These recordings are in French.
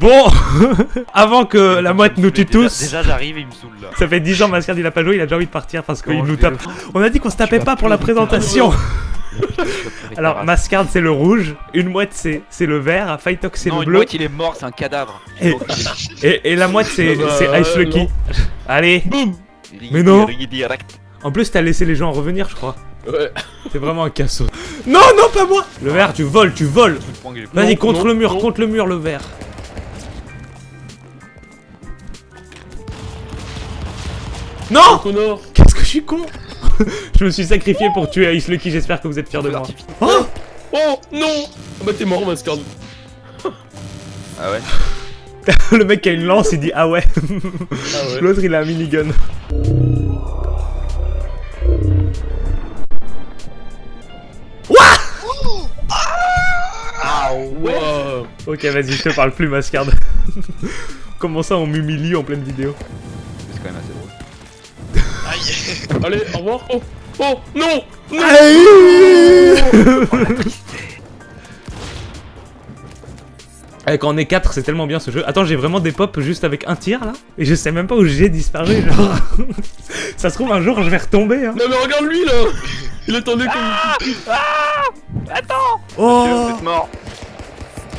Bon, avant que la mouette nous tue Déjà- tous, Déjà, j'arrive il me saoule là. ça fait 10 ans Mascard il a pas joué, il a déjà envie de partir parce qu'il nous tape. On a dit qu'on se tapait pas pour la présentation. Alors Mascard c'est le rouge, une mouette c'est c'est le vert, Fightox c'est le une bleu mouette, il est mort, c'est un cadavre. Et- et, et la mouette c'est Ah bah, Ice Lucky. non. Allez, Boum Mais non. En plus t'as laissé les gens revenir je crois. Ouais. C'est vraiment un casseau. Non, non, pas moi Le vert, tu voles, tu voles Vas-y, contre non, le mur, non. contre le mur, le vert. Non Connor Qu'est-ce que je suis con Je me suis sacrifié pour tuer Ice Lucky, j'espère que vous êtes fiers de moi. Oh Oh non Ah bah t'es mort, Mascard. Ah ouais Le mec qui a une lance, il dit ah ouais. Ah ouais. L'autre, il a un minigun. Ah Wow. Ok, vas-y, je te parle plus, Mascard. Comment ça, on m'humilie en pleine vidéo Allez, au revoir. Oh Oh Non Non Eh, quand on est 4, c'est tellement bien ce jeu. Attends, j'ai vraiment des pops juste avec un tir là Et je sais même pas où j'ai disparu, genre. ça se trouve, un jour, je vais retomber. Hein. Non mais regarde lui là Il attendait comme... Oh Vous êtes mort.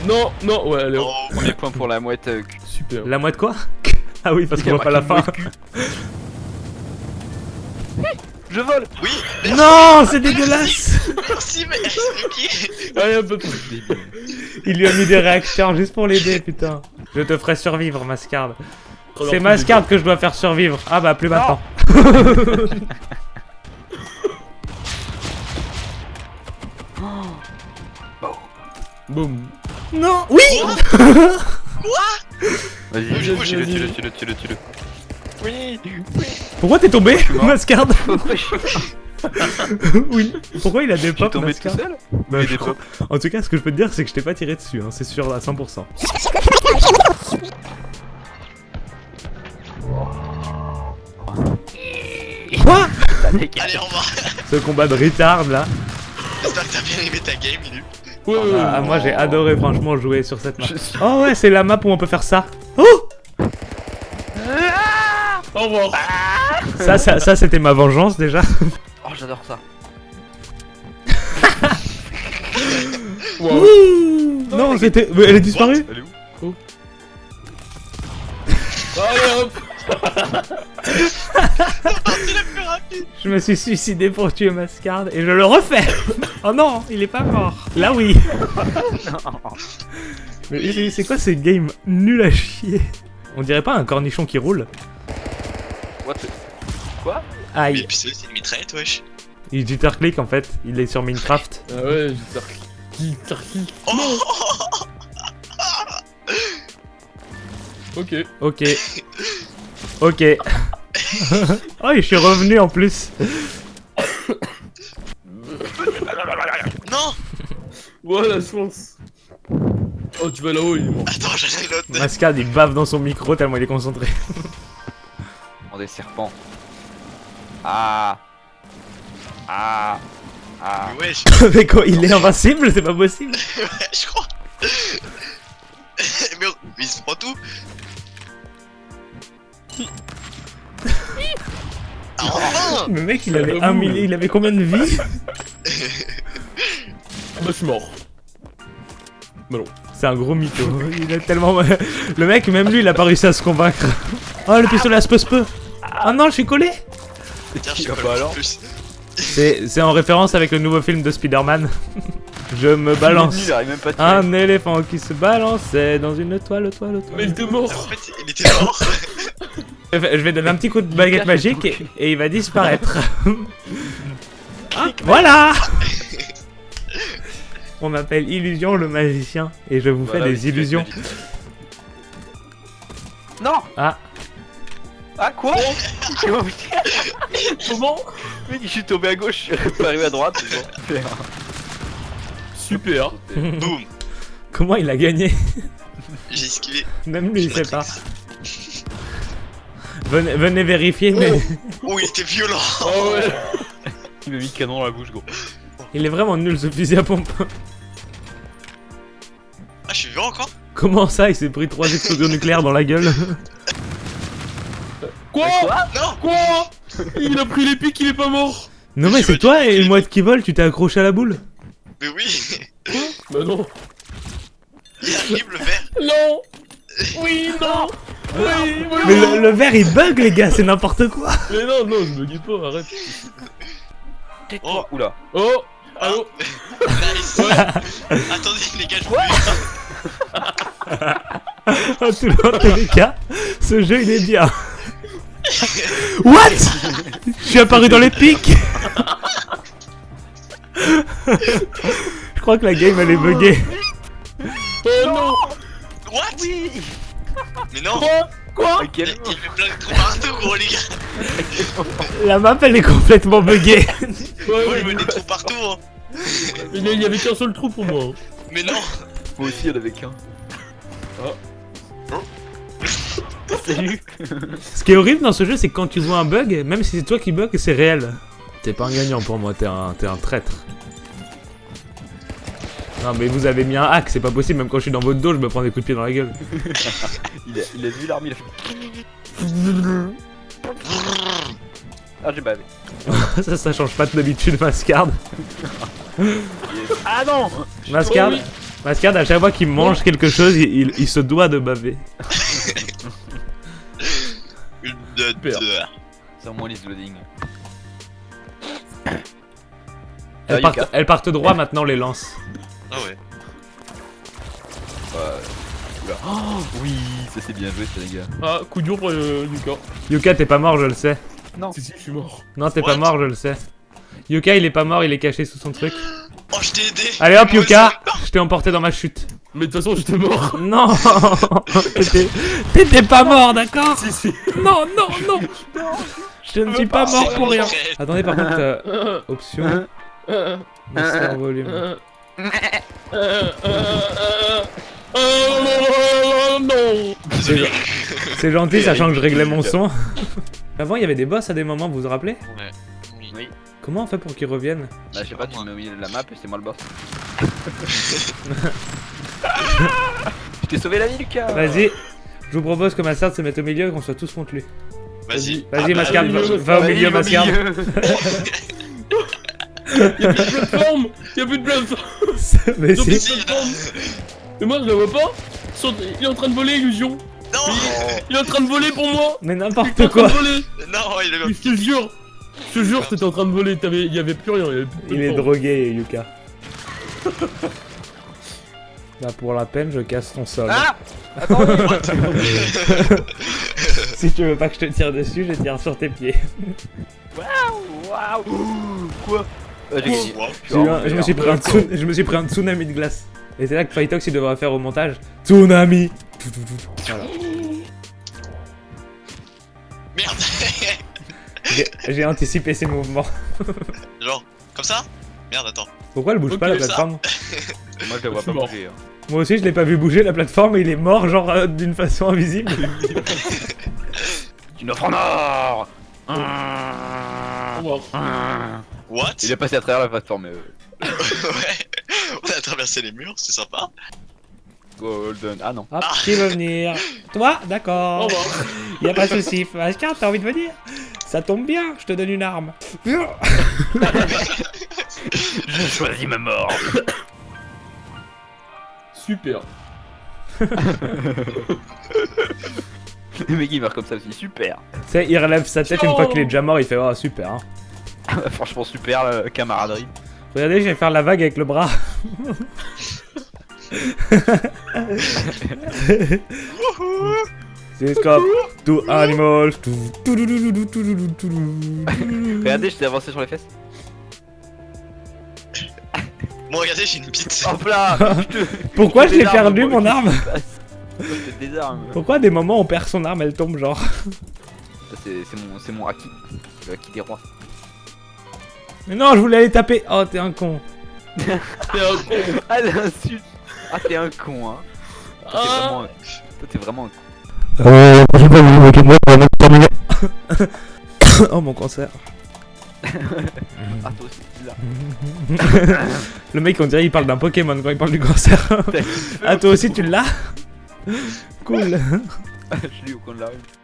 Non, non, ouais, allez, Oh, Premier point pour la mouette. euh, super. La moite quoi? Ah oui, parce qu'on voit pas la fin. Je vole Oui Non, c'est dégueulasse Merci, mais ok Allez, un peu plus. Il lui a mis des réacteurs juste pour l'aider, putain. Je te ferai survivre, Mascard. C'est Mascard que je dois faire survivre. Ah bah, plus maintenant. Boum. Non Oui Vas-y, Vas-y, tue-le, vas-y. tue-le, tue-le, tue-le, tue-le. Oui Pourquoi t'es tombé. Mascard Oui. Pourquoi il a des pop, tombé tout Mascard seul Bah, je crois- pop. En tout cas, ce que je peux te dire, c'est que je t'ai pas tiré dessus, hein, c'est sûr à 100%. Quoi Allez, au revoir Ce combat de retard là. J'espère que t'as bien aimé ta game, Ilu. Ouais, ouais, ouais. Ah, moi j'ai adoré franchement jouer sur cette map. Suis- Oh ouais, c'est la map où on peut faire ça. Oh Au revoir. Ça, ça, ça c'était ma vengeance déjà. Oh, j'adore ça. Wow. Non, c'était. Elle est disparue. Elle est où? Allez hop. Je me suis suicidé pour tuer Mascard et je le refais. Oh non, il est pas mort. Là oui. Mais c'est- c'est quoi ces games nuls à chier? On dirait pas un cornichon qui roule. What the- Quoi Mais Aïe puis c'est c'est une mitraillette, wesh. Il en fait, il est sur Minecraft. Ah ouais, Tarki. Tarki. Oh Ok. Ok. Ok. oh, je suis revenu en plus. Non Voilà, je pense. Oh, tu vas là-haut, il est mort. Attends, j'allais l'autre. Mascard il bave dans son micro tellement il est concentré. Oh, des serpents. Ah. Ah. Ah. Mais wesh, Mais quoi, il est invincible C'est pas possible ouais, je crois. mais, mais il se prend tout. Ah, enfin Le mec il avait Ah, un ouh. millier, il avait combien de vies Ah bah, je suis mort. C'est un gros mytho. Il est tellement. Le mec, même lui, il a pas réussi à se convaincre. Oh, le pistolet à speu Ah non, je suis collé Tiens, je sais pas alors. C'est en référence avec le nouveau film de Spider-Man. Je me balance. Il même pas. Un éléphant qui se balançait dans une toile, toile, Mais il toile. était mort. En fait, il était mort. Je vais donner un petit coup de baguette magique et, et il va disparaître. Ah, voilà On m'appelle Illusion le magicien et je vous Voilà, fais des illusions. Non Ah, Ah quoi Comment Mec, je suis tombé à gauche, je suis pas arrivé à droite. bon. Super. Boum. comment il a gagné J'ai esquivé. Même lui il sait pas. Venez, venez vérifier, mais Oh, il était violent. Oh ouais. Il m'a mis le canon dans la bouche, gros. il est vraiment nul ce fusil à pompe. Ah, je suis vivant encore? Comment ça, il s'est pris trois explosions nucléaires dans la gueule? Quoi Non Quoi Il a pris les pics, il est pas mort. Non mais c'est toi et une mouette qui vole, tu t'es accroché à la boule. Mais oui. Bah non. Il arrive le verre Non. Oui, non. Oui, oui, Mais non. le, le verre il bug les gars, c'est n'importe quoi. Mais non, non, je me guide pas, arrête. Oh. Oula. Oh Allô. Nice. Attendez les gars, je vous En tout- tous les cas, ce jeu il est bien What? Je suis apparu dans les pics. Je crois que la game elle est buggée. Oh non. What? Oui. Mais non. Quoi? Il quel il fait plein de trous partout gros les gars. La map elle est complètement buggée. Ouais, Moi ouais, je mets des trous partout hein. Il y avait qu'un seul trou pour moi. Mais non. Moi aussi, il y en avait qu'un. Salut Ce qui est horrible dans ce jeu c'est que quand tu vois un bug, même si c'est toi qui bug, c'est réel T'es pas un gagnant pour moi, t'es un, t'es un traître Non mais vous avez mis un hack, c'est pas possible, même quand je suis dans votre dos je me prends des coups de pied dans la gueule il a, il a vu l'arme, il a fait... Ah, j'ai bavé. ça, ça change pas de d'habitude, Mascard. Ah non Mascard, Oh oui. Mascard, à chaque fois qu'il mange quelque chose, il, il- il se doit de baver. De. C'est en moins liste loading. Elles Ah, partent, Yuka. elles partent droit maintenant, les lances. Ah ouais. Oh, oui, ça c'est bien joué, ça, les gars. Ah, coup dur pour euh, Yuka. Yuka, t'es pas mort, je le sais. Non. Si, si, je suis mort. Non, t'es pas mort, je le sais. Yuka, il est pas mort, il est caché sous son truc. Oh je t'ai aidé Allez hop, Yuka, je t'ai emporté dans ma chute. Mais de toute façon, j'étais mort. Non T'étais- pas mort, d'accord si, si. Non, non, non Je ne suis pas mort pour rien. Attendez, par contre, euh, Euh, option, en volume. non C'est gentil, sachant que je réglais mon son. Avant, il y avait des boss à des moments, vous vous rappelez Ouais. Oui. Comment on fait pour qu'ils reviennent Bah, je sais pas, tu m'as mis la map et c'est moi le boss. je t'ai sauvé la vie, Lucas. Vas-y, je vous propose que Massard se mette au milieu et qu'on soit tous contre lui. Vas-y. Vas-y, Ah, Mascard, bah, va, au vas-y, milieu, Mascard. Y'a plus de plateforme Y'a plus de plateforme Mais si. Mais moi, je la vois pas. Il est en train de voler, Illusion. Non. Il est en train de voler pour moi. Mais Il est en n'importe train quoi. de voler. Non il est Je te jure Je te jure, t'étais en train de voler, il y avait plus rien, il y avait plus de Il est drogué, Yuka. Bah pour la peine, je casse ton sol. Ah Attends, si tu veux pas que je te tire dessus, je tire sur tes pieds. Waouh Quoi Ah, J'ai gagné. Wow. J'ai eu un- je, me suis pris un tsun- je me suis pris un tsunami de glace. Et c'est là que Fightox il devrait faire au montage. Tsunami Voilà. Merde J'ai anticipé ses mouvements. Genre, comme ça? Merde, attends. Pourquoi elle bouge pas la plateforme Moi, je la vois pas mort. bouger. hein. Moi aussi je l'ai pas vu bouger la plateforme et il est mort genre euh, d'une façon invisible. Une offre en or Au revoir. What? Il est passé à travers la plateforme. euh, Ouais On a traversé les murs, c'est sympa. Golden. Ah non. Hop, qui veut venir? Toi? Au D'accord. revoir. Y a pas de soucis. Mascar, t'as envie de venir? Ça tombe bien, je te donne une arme. Je choisis ma mort. Super. Le mec il meurt comme ça, c'est super. Tu sais, il relève sa tête une fois qu'il est déjà mort, il fait oh super. Hein. Ah bah, franchement super la camaraderie. Regardez, je vais faire la vague avec le bras. C'est scope. Two animals. Regardez, je t'ai avancé sur les fesses. Bon, regardez, j'ai une bite. Hop là Pourquoi je l'ai perdu moi. mon arme. Pourquoi des moments on perd son arme, elle tombe genre Ça, C'est c'est mon, c'est mon haki. Le haki des rois. Mais non, je voulais aller taper. Oh, t'es un con. T'es un con. Ah l'insulte Ah t'es un con hein Toi t'es Ah. vraiment, toi, t'es vraiment un con. Euh, je pas vous moquer de moi pour terminer. oh mon cancer. Ah toi aussi tu l'as. Le mec, on dirait il parle d'un Pokémon quand il parle du cancer. ah, toi aussi tu l'as Cool. Je l'ai au coin de la rue.